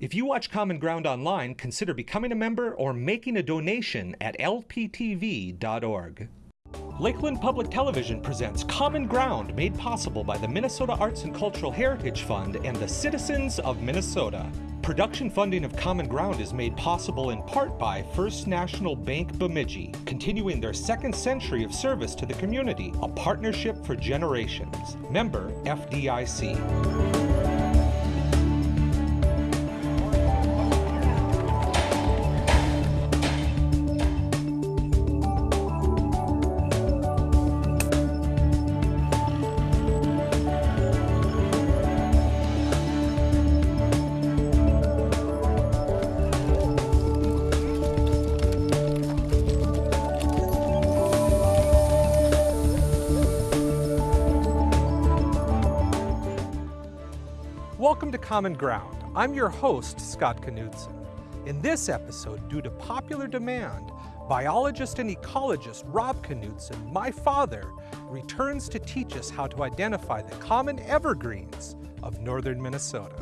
If you watch Common Ground online, consider becoming a member or making a donation at lptv.org. Lakeland Public Television presents Common Ground, made possible by the Minnesota Arts and Cultural Heritage Fund and the citizens of Minnesota. Production funding of Common Ground is made possible in part by First National Bank Bemidji, continuing their second century of service to the community, a partnership for generations. Member FDIC. Welcome to Common Ground. I'm your host, Scott Knudsen. In this episode, due to popular demand, biologist and ecologist Rob Knudsen, my father, returns to teach us how to identify the common evergreens of northern Minnesota.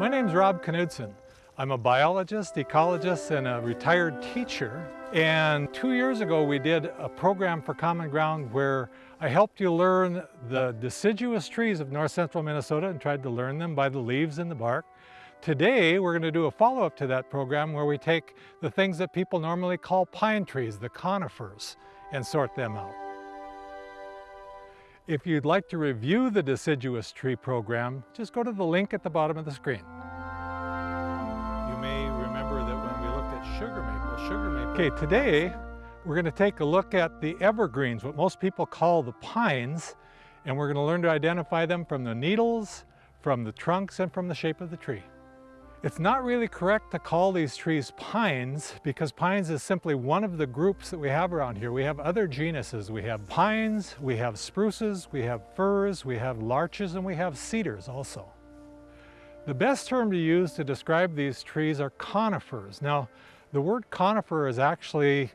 My name's Rob Knudsen. I'm a biologist, ecologist, and a retired teacher. And two years ago, we did a program for Common Ground where I helped you learn the deciduous trees of north central Minnesota and tried to learn them by the leaves and the bark. Today, we're going to do a follow-up to that program where we take the things that people normally call pine trees, the conifers, and sort them out. If you'd like to review the deciduous tree program, just go to the link at the bottom of the screen. Okay, today we're going to take a look at the evergreens, what most people call the pines, and we're going to learn to identify them from the needles, from the trunks, and from the shape of the tree. It's not really correct to call these trees pines because pines is simply one of the groups that we have around here. We have other genuses. We have pines, we have spruces, we have firs, we have larches, and we have cedars also. The best term to use to describe these trees are conifers. Now, the word conifer is actually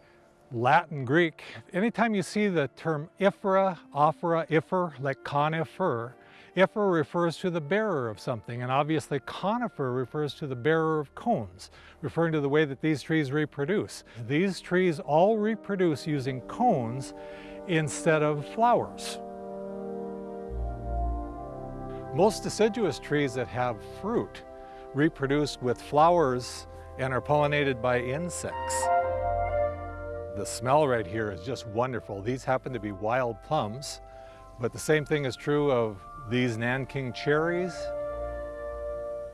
Latin Greek. Anytime you see the term ifera, ophora, ifer, like conifer, ifer refers to the bearer of something, and obviously conifer refers to the bearer of cones, referring to the way that these trees reproduce. These trees all reproduce using cones instead of flowers. Most deciduous trees that have fruit reproduce with flowers and are pollinated by insects. The smell right here is just wonderful. These happen to be wild plums, but the same thing is true of these Nanking cherries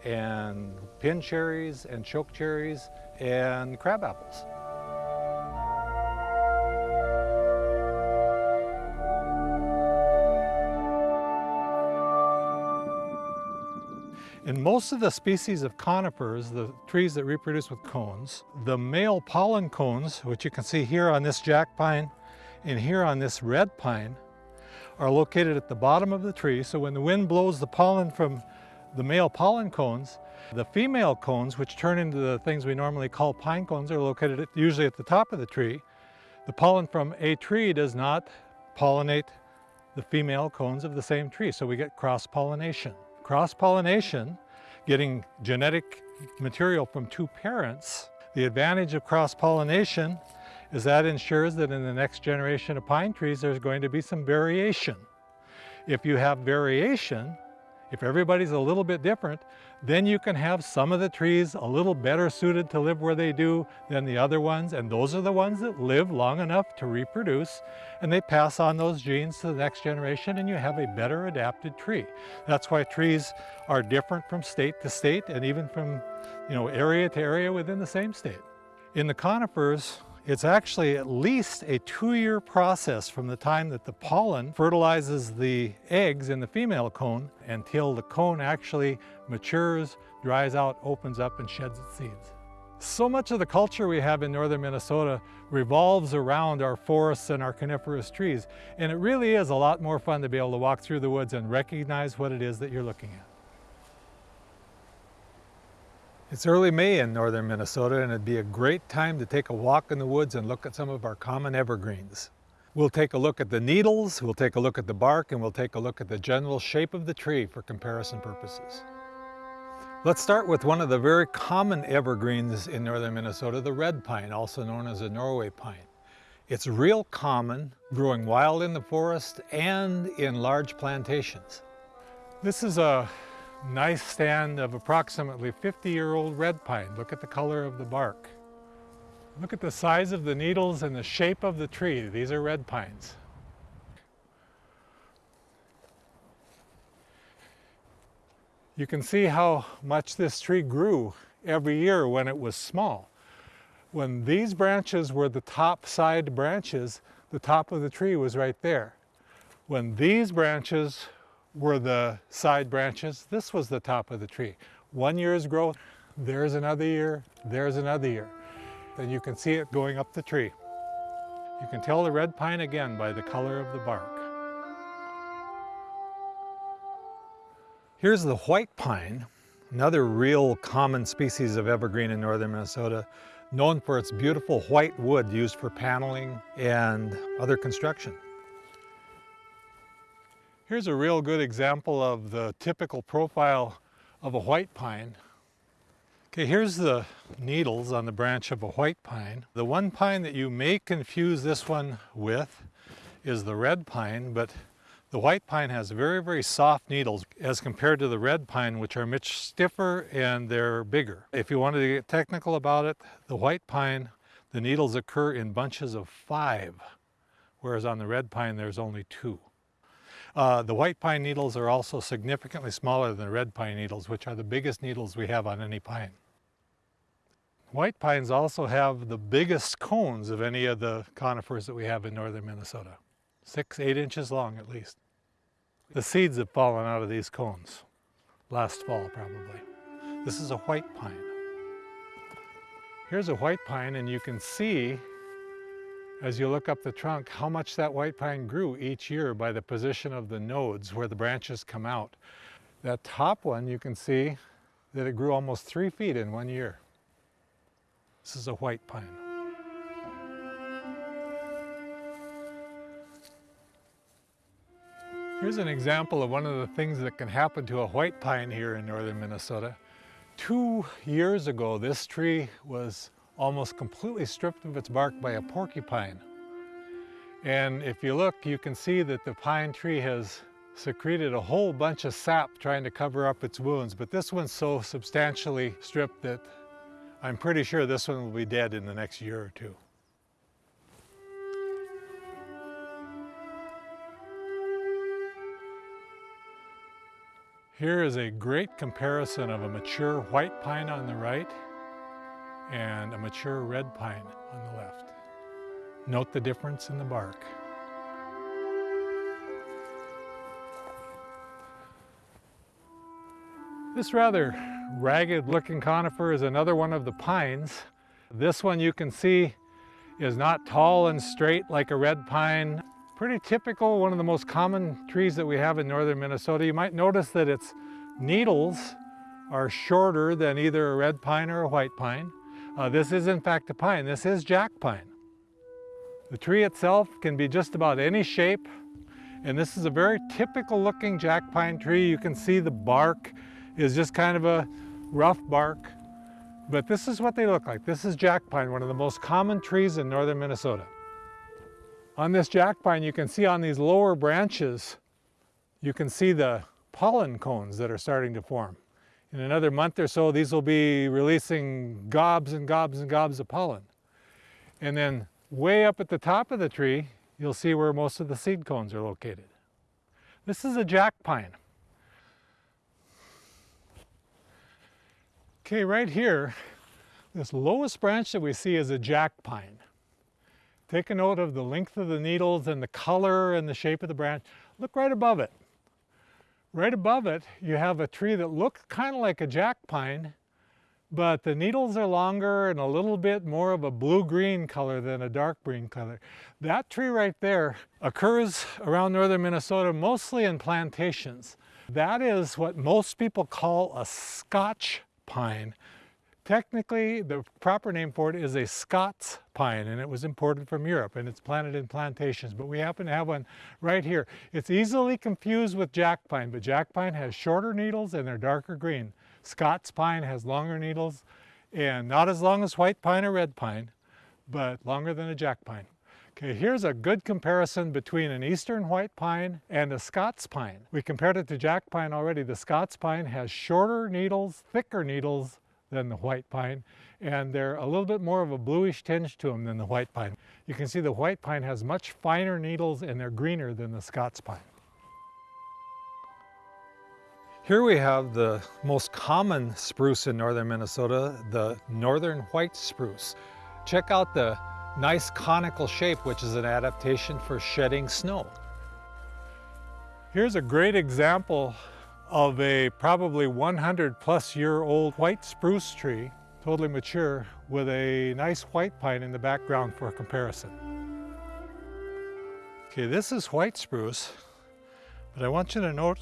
and pin cherries and choke cherries and crab apples. In most of the species of conifers, the trees that reproduce with cones, the male pollen cones, which you can see here on this jack pine and here on this red pine, are located at the bottom of the tree. So when the wind blows the pollen from the male pollen cones, the female cones, which turn into the things we normally call pine cones, are located at, usually at the top of the tree. The pollen from a tree does not pollinate the female cones of the same tree, so we get cross-pollination. Cross-pollination, getting genetic material from two parents, the advantage of cross-pollination is that ensures that in the next generation of pine trees there's going to be some variation. If you have variation, if everybody's a little bit different, then you can have some of the trees a little better suited to live where they do than the other ones, and those are the ones that live long enough to reproduce, and they pass on those genes to the next generation, and you have a better adapted tree. That's why trees are different from state to state, and even from you know, area to area within the same state. In the conifers, it's actually at least a two-year process from the time that the pollen fertilizes the eggs in the female cone until the cone actually matures, dries out, opens up, and sheds its seeds. So much of the culture we have in northern Minnesota revolves around our forests and our coniferous trees, and it really is a lot more fun to be able to walk through the woods and recognize what it is that you're looking at. It's early May in northern Minnesota and it'd be a great time to take a walk in the woods and look at some of our common evergreens. We'll take a look at the needles, we'll take a look at the bark, and we'll take a look at the general shape of the tree for comparison purposes. Let's start with one of the very common evergreens in northern Minnesota, the red pine, also known as a Norway pine. It's real common, growing wild in the forest and in large plantations. This is a nice stand of approximately 50-year-old red pine. Look at the color of the bark. Look at the size of the needles and the shape of the tree. These are red pines. You can see how much this tree grew every year when it was small. When these branches were the top side branches, the top of the tree was right there. When these branches were the side branches. This was the top of the tree. One year's growth, there's another year, there's another year. Then you can see it going up the tree. You can tell the red pine again by the color of the bark. Here's the white pine, another real common species of evergreen in northern Minnesota, known for its beautiful white wood used for paneling and other construction. Here's a real good example of the typical profile of a white pine. Okay, here's the needles on the branch of a white pine. The one pine that you may confuse this one with is the red pine, but the white pine has very, very soft needles as compared to the red pine, which are much stiffer and they're bigger. If you wanted to get technical about it, the white pine, the needles occur in bunches of five, whereas on the red pine there's only two. Uh, the white pine needles are also significantly smaller than the red pine needles, which are the biggest needles we have on any pine. White pines also have the biggest cones of any of the conifers that we have in northern Minnesota. Six, eight inches long at least. The seeds have fallen out of these cones last fall probably. This is a white pine. Here's a white pine and you can see as you look up the trunk, how much that white pine grew each year by the position of the nodes where the branches come out. That top one, you can see that it grew almost three feet in one year. This is a white pine. Here's an example of one of the things that can happen to a white pine here in northern Minnesota. Two years ago, this tree was almost completely stripped of its bark by a porcupine. And if you look, you can see that the pine tree has secreted a whole bunch of sap trying to cover up its wounds, but this one's so substantially stripped that I'm pretty sure this one will be dead in the next year or two. Here is a great comparison of a mature white pine on the right and a mature red pine on the left. Note the difference in the bark. This rather ragged looking conifer is another one of the pines. This one you can see is not tall and straight like a red pine. Pretty typical, one of the most common trees that we have in northern Minnesota. You might notice that its needles are shorter than either a red pine or a white pine. Uh, this is in fact a pine. This is jack pine. The tree itself can be just about any shape and this is a very typical looking jack pine tree. You can see the bark is just kind of a rough bark, but this is what they look like. This is jack pine, one of the most common trees in northern Minnesota. On this jack pine, you can see on these lower branches, you can see the pollen cones that are starting to form. In another month or so, these will be releasing gobs and gobs and gobs of pollen. And then way up at the top of the tree, you'll see where most of the seed cones are located. This is a jack pine. Okay, right here, this lowest branch that we see is a jack pine. Take a note of the length of the needles and the color and the shape of the branch. Look right above it. Right above it, you have a tree that looks kind of like a jack pine, but the needles are longer and a little bit more of a blue-green color than a dark green color. That tree right there occurs around northern Minnesota, mostly in plantations. That is what most people call a Scotch pine. Technically, the proper name for it is a Scots pine, and it was imported from Europe, and it's planted in plantations, but we happen to have one right here. It's easily confused with jack pine, but jack pine has shorter needles and they're darker green. Scots pine has longer needles and not as long as white pine or red pine, but longer than a jack pine. Okay, here's a good comparison between an eastern white pine and a Scots pine. We compared it to jack pine already. The Scots pine has shorter needles, thicker needles, than the white pine and they're a little bit more of a bluish tinge to them than the white pine. You can see the white pine has much finer needles and they're greener than the Scots pine. Here we have the most common spruce in northern Minnesota, the northern white spruce. Check out the nice conical shape, which is an adaptation for shedding snow. Here's a great example of a probably 100 plus year old white spruce tree, totally mature, with a nice white pine in the background for comparison. Okay, this is white spruce, but I want you to note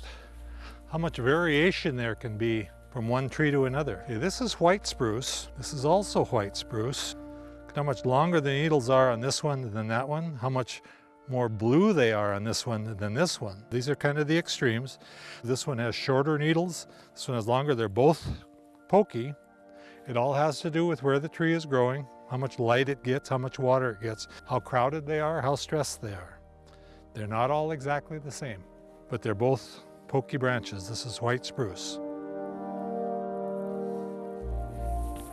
how much variation there can be from one tree to another. Okay, this is white spruce. This is also white spruce. Look how much longer the needles are on this one than that one, how much more blue they are on this one than this one. These are kind of the extremes. This one has shorter needles, this one has longer. They're both pokey. It all has to do with where the tree is growing, how much light it gets, how much water it gets, how crowded they are, how stressed they are. They're not all exactly the same, but they're both pokey branches. This is white spruce.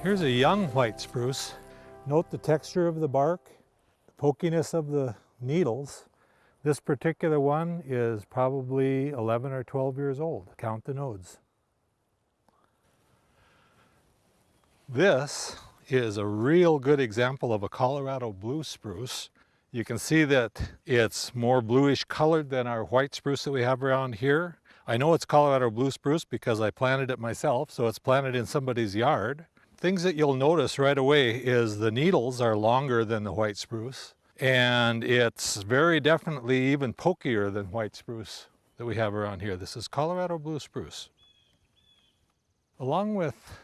Here's a young white spruce. Note the texture of the bark, the pokiness of the needles. This particular one is probably 11 or 12 years old. Count the nodes. This is a real good example of a Colorado blue spruce. You can see that it's more bluish colored than our white spruce that we have around here. I know it's Colorado blue spruce because I planted it myself, so it's planted in somebody's yard. Things that you'll notice right away is the needles are longer than the white spruce and it's very definitely even pokier than white spruce that we have around here. This is Colorado blue spruce. Along with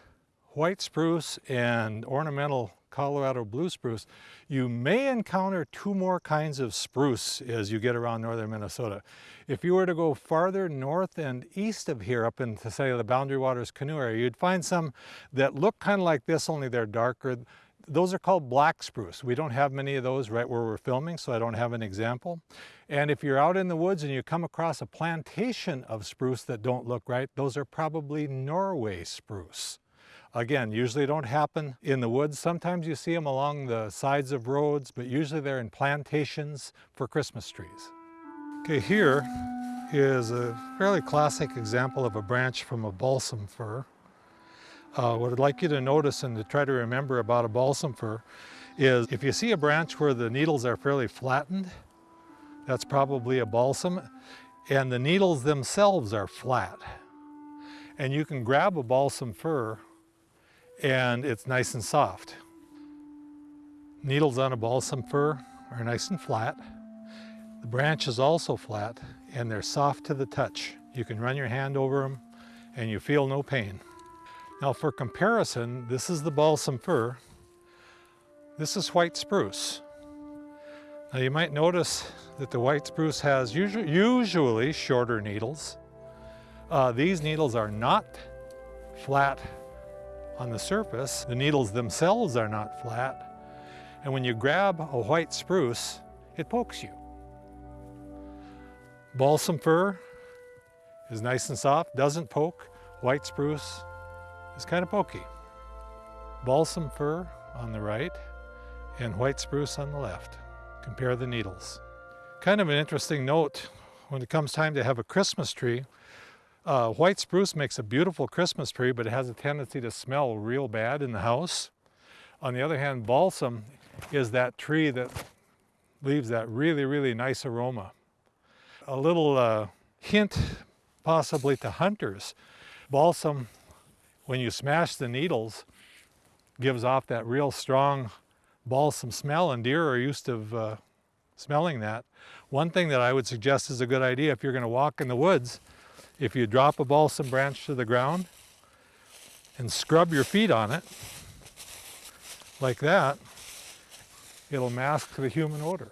white spruce and ornamental Colorado blue spruce, you may encounter two more kinds of spruce as you get around northern Minnesota. If you were to go farther north and east of here up into say the Boundary Waters canoe area, you'd find some that look kind of like this, only they're darker. Those are called black spruce. We don't have many of those right where we're filming, so I don't have an example. And if you're out in the woods and you come across a plantation of spruce that don't look right, those are probably Norway spruce. Again, usually don't happen in the woods. Sometimes you see them along the sides of roads, but usually they're in plantations for Christmas trees. Okay, here is a fairly classic example of a branch from a balsam fir. Uh, what I'd like you to notice and to try to remember about a balsam fir is if you see a branch where the needles are fairly flattened, that's probably a balsam, and the needles themselves are flat. And you can grab a balsam fir and it's nice and soft. Needles on a balsam fir are nice and flat. The branch is also flat and they're soft to the touch. You can run your hand over them and you feel no pain. Now for comparison, this is the balsam fir. This is white spruce. Now you might notice that the white spruce has usually, usually shorter needles. Uh, these needles are not flat on the surface. The needles themselves are not flat. And when you grab a white spruce, it pokes you. Balsam fir is nice and soft, doesn't poke. White spruce is kind of pokey. Balsam fir on the right and white spruce on the left. Compare the needles. Kind of an interesting note when it comes time to have a Christmas tree. Uh, white spruce makes a beautiful Christmas tree, but it has a tendency to smell real bad in the house. On the other hand, balsam is that tree that leaves that really, really nice aroma. A little uh, hint possibly to hunters. Balsam when you smash the needles, gives off that real strong balsam smell and deer are used to uh, smelling that. One thing that I would suggest is a good idea if you're going to walk in the woods, if you drop a balsam branch to the ground and scrub your feet on it, like that, it'll mask the human odor.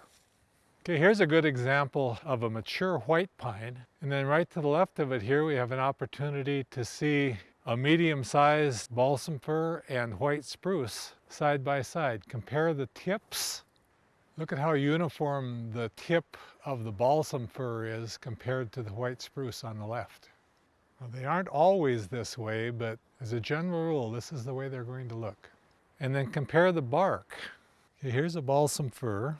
Okay, here's a good example of a mature white pine. And then right to the left of it here, we have an opportunity to see a medium-sized balsam fir and white spruce side by side. Compare the tips. Look at how uniform the tip of the balsam fir is compared to the white spruce on the left. Well, they aren't always this way, but as a general rule, this is the way they're going to look. And then compare the bark. Okay, here's a balsam fir.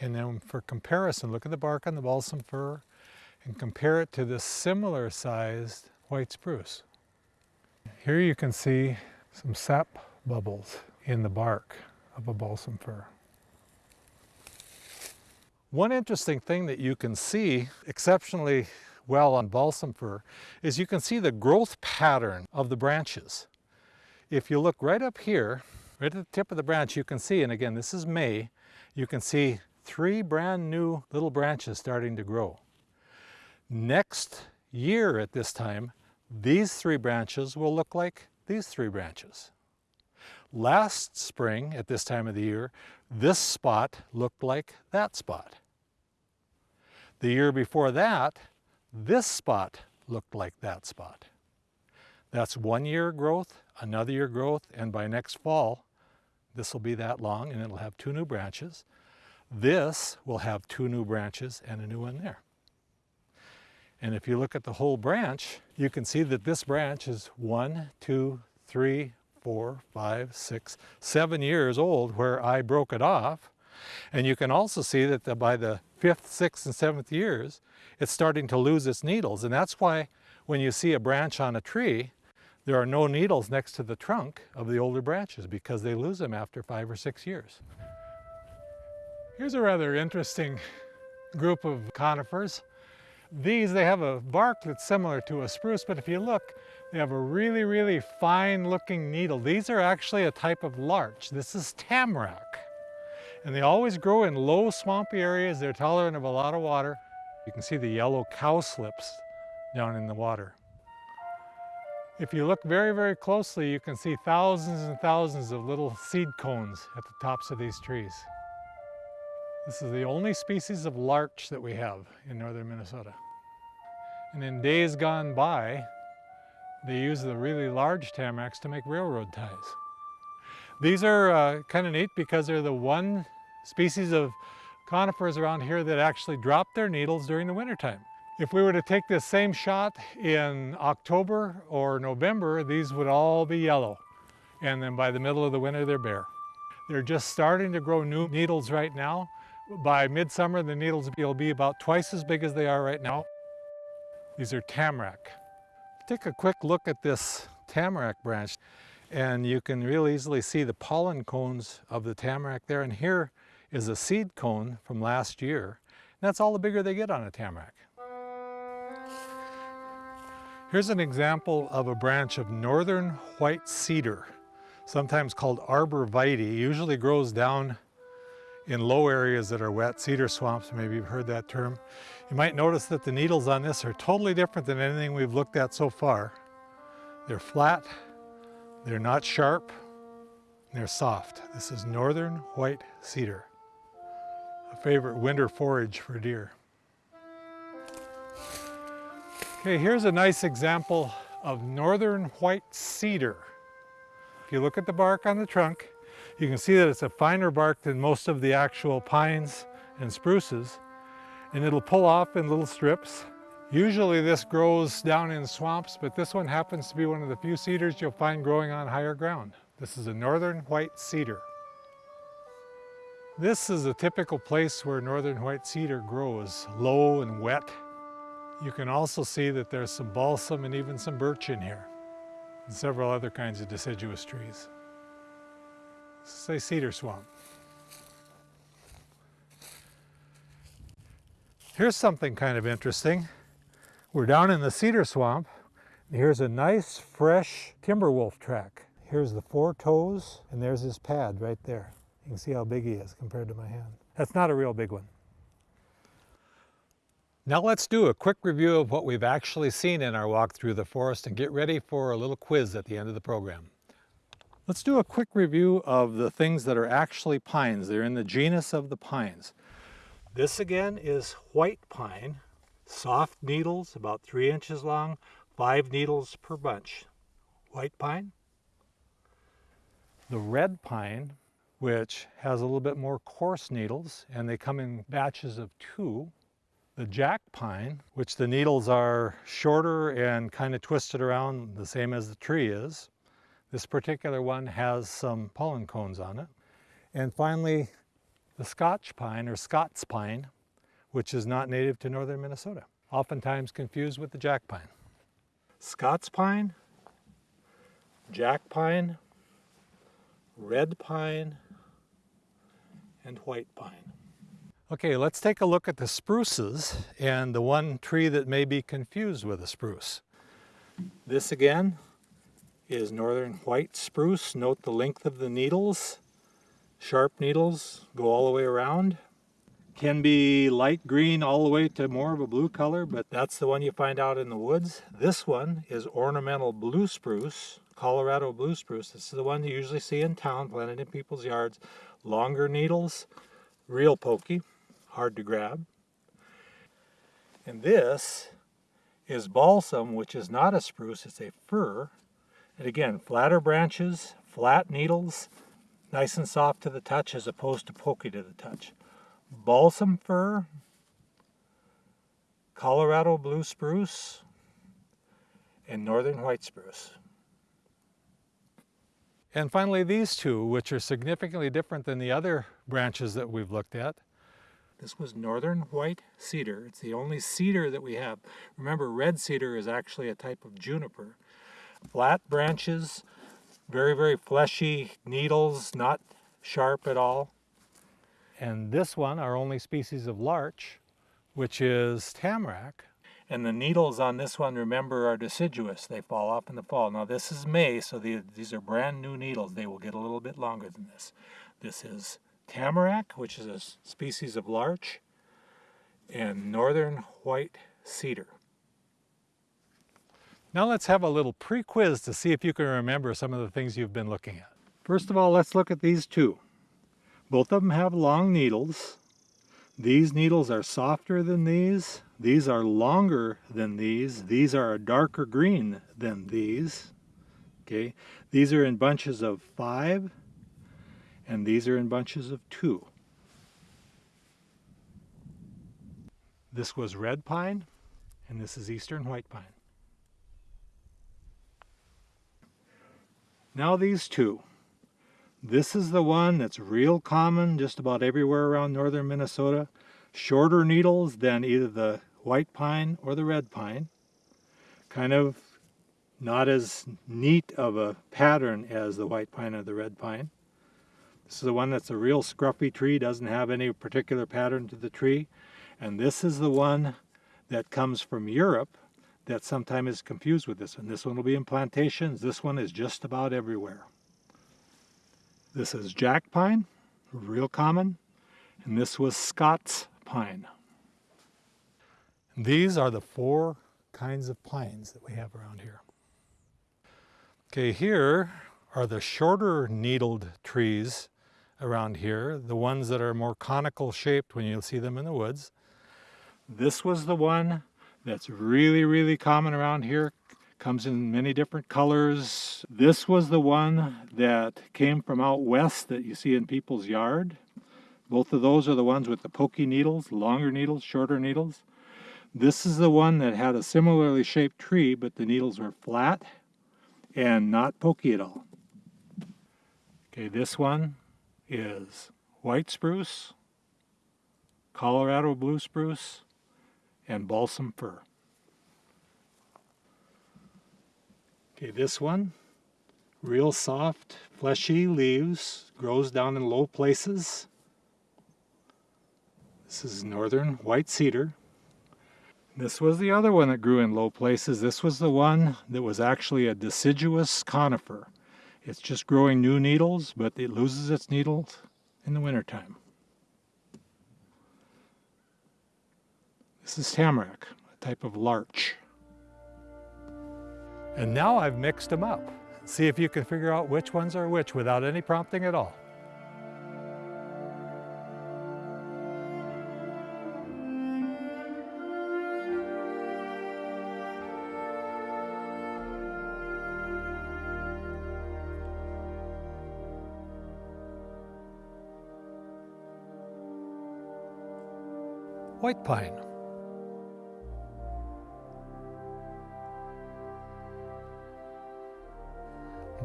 And then for comparison, look at the bark on the balsam fir and compare it to this similar sized white spruce. Here you can see some sap bubbles in the bark of a balsam fir. One interesting thing that you can see exceptionally well on balsam fir is you can see the growth pattern of the branches. If you look right up here, right at the tip of the branch, you can see, and again, this is May, you can see three brand new little branches starting to grow. Next year at this time, these three branches will look like these three branches. Last spring, at this time of the year, this spot looked like that spot. The year before that, this spot looked like that spot. That's one year growth, another year growth, and by next fall, this will be that long and it'll have two new branches. This will have two new branches and a new one there. And if you look at the whole branch, you can see that this branch is one, two, three, four, five, six, seven years old where I broke it off. And you can also see that the, by the fifth, sixth, and seventh years, it's starting to lose its needles. And that's why when you see a branch on a tree, there are no needles next to the trunk of the older branches because they lose them after five or six years. Here's a rather interesting group of conifers. These, they have a bark that's similar to a spruce, but if you look, they have a really, really fine looking needle. These are actually a type of larch. This is tamarack. And they always grow in low swampy areas. They're tolerant of a lot of water. You can see the yellow cowslips down in the water. If you look very, very closely, you can see thousands and thousands of little seed cones at the tops of these trees. This is the only species of larch that we have in northern Minnesota. And in days gone by, they used the really large tamaracks to make railroad ties. These are uh, kind of neat because they're the one species of conifers around here that actually drop their needles during the wintertime. If we were to take this same shot in October or November, these would all be yellow. And then by the middle of the winter, they're bare. They're just starting to grow new needles right now, by midsummer, the needles will be about twice as big as they are right now. These are tamarack. Take a quick look at this tamarack branch and you can real easily see the pollen cones of the tamarack there. And here is a seed cone from last year. And that's all the bigger they get on a tamarack. Here's an example of a branch of northern white cedar, sometimes called arborvitae. Usually grows down in low areas that are wet, cedar swamps, maybe you've heard that term. You might notice that the needles on this are totally different than anything we've looked at so far. They're flat, they're not sharp, they're soft. This is northern white cedar, a favorite winter forage for deer. Okay, here's a nice example of northern white cedar. If you look at the bark on the trunk, you can see that it's a finer bark than most of the actual pines and spruces, and it'll pull off in little strips. Usually this grows down in swamps, but this one happens to be one of the few cedars you'll find growing on higher ground. This is a northern white cedar. This is a typical place where northern white cedar grows, low and wet. You can also see that there's some balsam and even some birch in here, and several other kinds of deciduous trees say cedar swamp. Here's something kind of interesting. We're down in the cedar swamp. Here's a nice fresh timber wolf track. Here's the four toes and there's his pad right there. You can see how big he is compared to my hand. That's not a real big one. Now let's do a quick review of what we've actually seen in our walk through the forest and get ready for a little quiz at the end of the program. Let's do a quick review of the things that are actually pines. They're in the genus of the pines. This again is white pine, soft needles, about three inches long, five needles per bunch. White pine. The red pine, which has a little bit more coarse needles, and they come in batches of two. The jack pine, which the needles are shorter and kind of twisted around the same as the tree is. This particular one has some pollen cones on it. And finally, the Scotch pine or Scots pine, which is not native to northern Minnesota, oftentimes confused with the jack pine. Scots pine, jack pine, red pine, and white pine. Okay, let's take a look at the spruces and the one tree that may be confused with a spruce. This again is northern white spruce. Note the length of the needles Sharp needles go all the way around. Can be light green all the way to more of a blue color, but that's the one you find out in the woods. This one is ornamental blue spruce, Colorado blue spruce. This is the one you usually see in town, planted in people's yards. Longer needles, real pokey, hard to grab. And this is balsam, which is not a spruce, it's a fir. And again, flatter branches, flat needles, Nice and soft to the touch as opposed to pokey to the touch. Balsam fir, Colorado blue spruce, and northern white spruce. And finally these two, which are significantly different than the other branches that we've looked at. This was northern white cedar. It's the only cedar that we have. Remember, red cedar is actually a type of juniper. Flat branches, very, very fleshy needles, not sharp at all. And this one, our only species of larch, which is tamarack. And the needles on this one, remember, are deciduous. They fall off in the fall. Now this is May, so the, these are brand new needles. They will get a little bit longer than this. This is tamarack, which is a species of larch, and northern white cedar. Now let's have a little pre-quiz to see if you can remember some of the things you've been looking at. First of all, let's look at these two. Both of them have long needles. These needles are softer than these. These are longer than these. These are a darker green than these. Okay, these are in bunches of five, and these are in bunches of two. This was red pine, and this is eastern white pine. Now these two. This is the one that's real common just about everywhere around northern Minnesota. Shorter needles than either the white pine or the red pine. Kind of not as neat of a pattern as the white pine or the red pine. This is the one that's a real scruffy tree, doesn't have any particular pattern to the tree. And this is the one that comes from Europe that sometimes is confused with this one. This one will be in plantations. This one is just about everywhere. This is jack pine, real common, and this was Scots pine. These are the four kinds of pines that we have around here. Okay, here are the shorter needled trees around here, the ones that are more conical shaped when you see them in the woods. This was the one that's really, really common around here. Comes in many different colors. This was the one that came from out west that you see in people's yard. Both of those are the ones with the pokey needles, longer needles, shorter needles. This is the one that had a similarly shaped tree, but the needles were flat and not pokey at all. Okay, this one is white spruce, Colorado blue spruce, and balsam fir. Okay, this one, real soft, fleshy leaves, grows down in low places. This is northern white cedar. This was the other one that grew in low places. This was the one that was actually a deciduous conifer. It's just growing new needles, but it loses its needles in the wintertime. This is tamarack, a type of larch. And now I've mixed them up. See if you can figure out which ones are which without any prompting at all. White pine.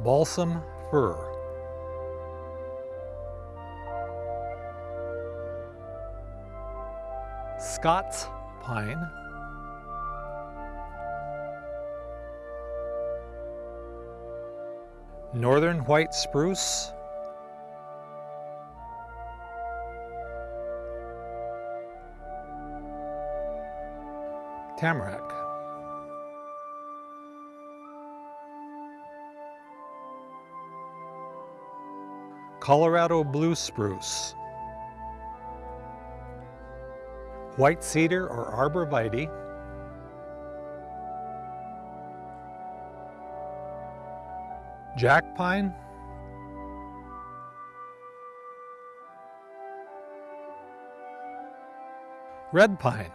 Balsam fir. Scots pine. Northern white spruce. Tamarack. Colorado blue spruce. White cedar or arborvitae. Jack pine. Red pine.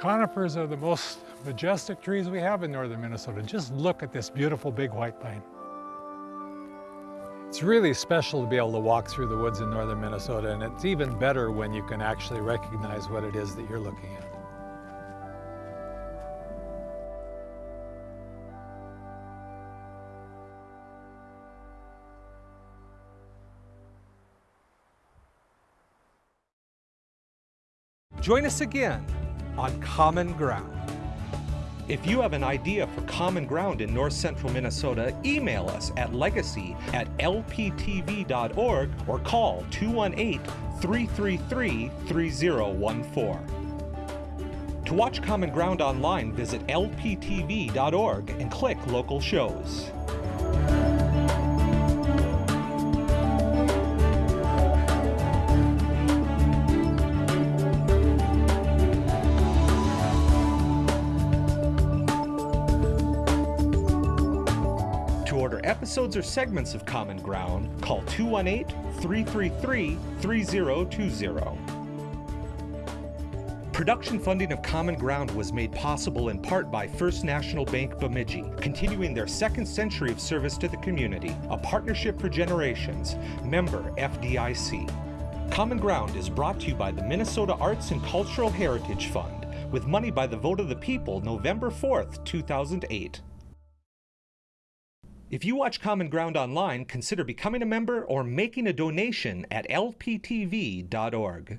Conifers are the most majestic trees we have in northern Minnesota. Just look at this beautiful big white pine. It's really special to be able to walk through the woods in northern Minnesota and it's even better when you can actually recognize what it is that you're looking at. Join us again on Common Ground. If you have an idea for Common Ground in north central Minnesota, email us at legacy at lptv.org or call 218 333 3014. To watch Common Ground online, visit lptv.org and click local shows. Episodes or segments of Common Ground, call 218 333 3020. Production funding of Common Ground was made possible in part by First National Bank Bemidji, continuing their second century of service to the community, a partnership for generations, member FDIC. Common Ground is brought to you by the Minnesota Arts and Cultural Heritage Fund, with money by the vote of the people November 4th, 2008. If you watch Common Ground online, consider becoming a member or making a donation at lptv.org.